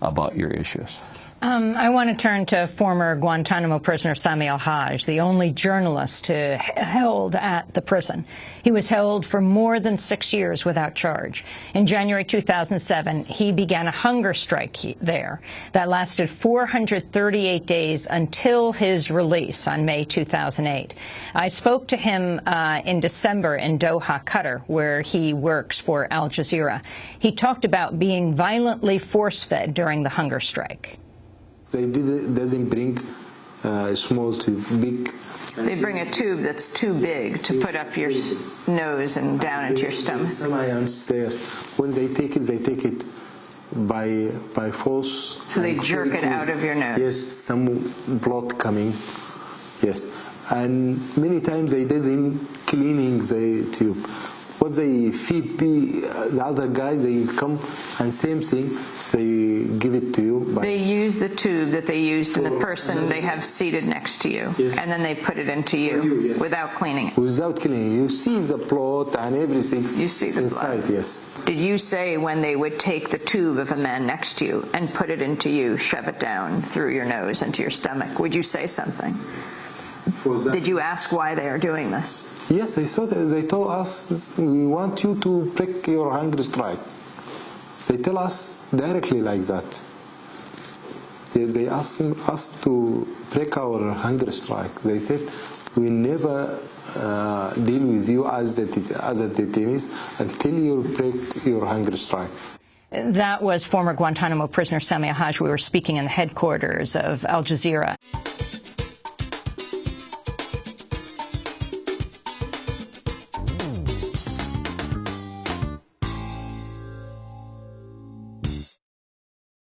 about your issues. Um, I want to turn to former Guantanamo prisoner Sami al-Haj, the only journalist to held at the prison. He was held for more than six years without charge. In January 2007, he began a hunger strike there that lasted 438 days until his release on May 2008. I spoke to him uh, in December in Doha, Qatar, where he works for Al Jazeera. He talked about being violently force-fed during the hunger strike. They did, doesn't bring uh, small to big. They bring a tube that's too big to put up your nose and down into your stomach. There. When they take it, they take it by by force. So they jerk it out of your nose. Yes, some blood coming. Yes, and many times they didn't cleaning the tube. What they feed be uh, the other guys, they come and same thing they give it to you. they use the tube that they used in the oh, person they have seated next to you, yes. and then they put it into you, you yes. without cleaning it. Without cleaning, you see the plot and everything. You see the inside, blood. yes. Did you say when they would take the tube of a man next to you and put it into you, shove it down through your nose into your stomach? Would you say something? Did you ask why they are doing this? Yes, they saw that they told us we want you to break your hunger strike. They tell us directly like that. They ask us to break our hunger strike. They said, we never uh, deal with you as the, as a detainee until you break your hunger strike. That was former Guantanamo prisoner Sami al-Haj. We were speaking in the headquarters of Al Jazeera.